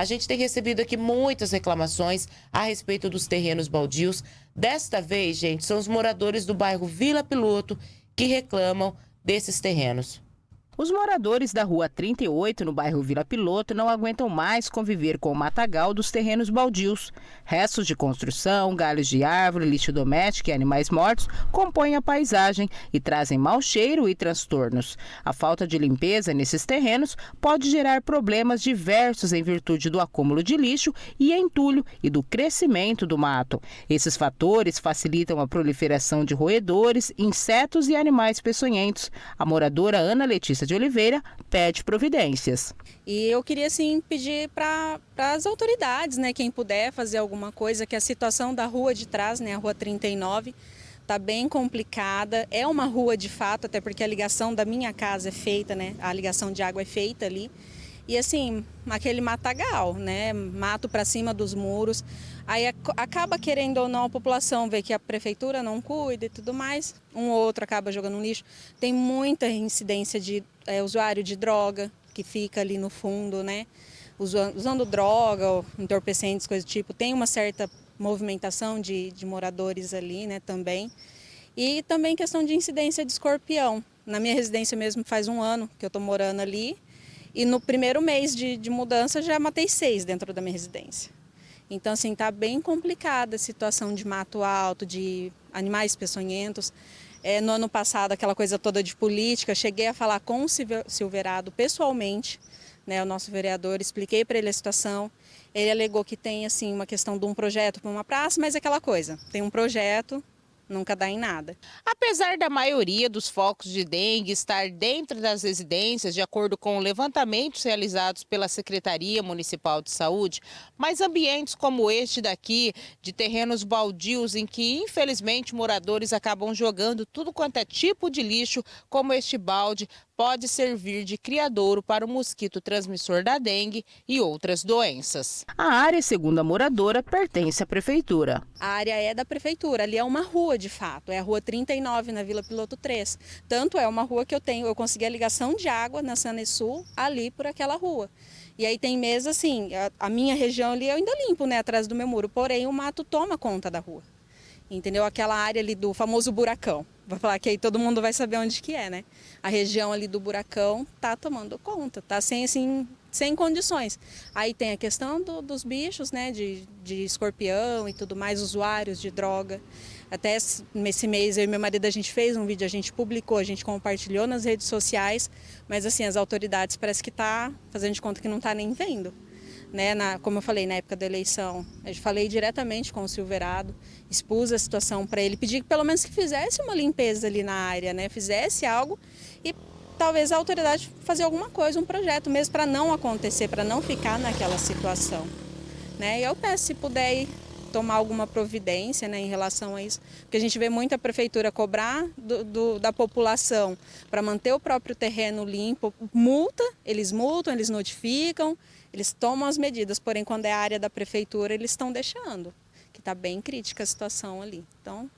A gente tem recebido aqui muitas reclamações a respeito dos terrenos baldios. Desta vez, gente, são os moradores do bairro Vila Piloto que reclamam desses terrenos. Os moradores da Rua 38, no bairro Vila Piloto, não aguentam mais conviver com o matagal dos terrenos baldios. Restos de construção, galhos de árvore, lixo doméstico e animais mortos compõem a paisagem e trazem mau cheiro e transtornos. A falta de limpeza nesses terrenos pode gerar problemas diversos em virtude do acúmulo de lixo e entulho e do crescimento do mato. Esses fatores facilitam a proliferação de roedores, insetos e animais peçonhentos. A moradora Ana Letícia de Oliveira pede providências. E eu queria sim pedir para as autoridades, né, quem puder fazer alguma coisa, que a situação da rua de trás, né, a rua 39, está bem complicada. É uma rua de fato, até porque a ligação da minha casa é feita, né, a ligação de água é feita ali. E assim, aquele matagal, né? Mato para cima dos muros. Aí acaba querendo ou não a população ver que a prefeitura não cuida e tudo mais. Um ou outro acaba jogando no lixo. Tem muita incidência de é, usuário de droga que fica ali no fundo, né? Usando, usando droga, ou entorpecentes, coisa do tipo. Tem uma certa movimentação de, de moradores ali, né, também. E também questão de incidência de escorpião. Na minha residência mesmo faz um ano que eu estou morando ali. E no primeiro mês de, de mudança já matei seis dentro da minha residência. Então, assim, está bem complicada a situação de mato alto, de animais peçonhentos. É, no ano passado, aquela coisa toda de política, cheguei a falar com o Silverado pessoalmente, né, o nosso vereador, expliquei para ele a situação. Ele alegou que tem assim uma questão de um projeto para uma praça, mas é aquela coisa, tem um projeto, nunca dá em nada. Apesar da maioria dos focos de dengue estar dentro das residências, de acordo com levantamentos realizados pela Secretaria Municipal de Saúde, mas ambientes como este daqui, de terrenos baldios em que infelizmente moradores acabam jogando tudo quanto é tipo de lixo, como este balde, pode servir de criadouro para o mosquito transmissor da dengue e outras doenças. A área, segundo a moradora, pertence à prefeitura. A área é da prefeitura, ali é uma rua de fato, é a rua 39 na Vila Piloto 3. Tanto é uma rua que eu tenho, eu consegui a ligação de água na Sanesul ali por aquela rua. E aí tem mesa assim, a, a minha região ali eu ainda limpo, né, atrás do meu muro, porém o mato toma conta da rua entendeu? Aquela área ali do famoso buracão. Vou falar que aí todo mundo vai saber onde que é, né? A região ali do buracão tá tomando conta, tá sem assim, sem condições. Aí tem a questão do, dos bichos, né, de, de escorpião e tudo mais, usuários de droga. Até nesse mês eu e meu marido a gente fez um vídeo, a gente publicou, a gente compartilhou nas redes sociais, mas assim, as autoridades parece que tá fazendo de conta que não tá nem vendo né, na, como eu falei, na época da eleição, eu falei diretamente com o Silverado, expus a situação para ele, pedi que pelo menos que fizesse uma limpeza ali na área, né, fizesse algo e talvez a autoridade fazer alguma coisa, um projeto mesmo para não acontecer, para não ficar naquela situação. Né? E eu peço se puder tomar alguma providência né, em relação a isso, porque a gente vê muita prefeitura cobrar do, do, da população para manter o próprio terreno limpo, multa, eles multam, eles notificam, eles tomam as medidas, porém quando é área da prefeitura eles estão deixando, que está bem crítica a situação ali. Então,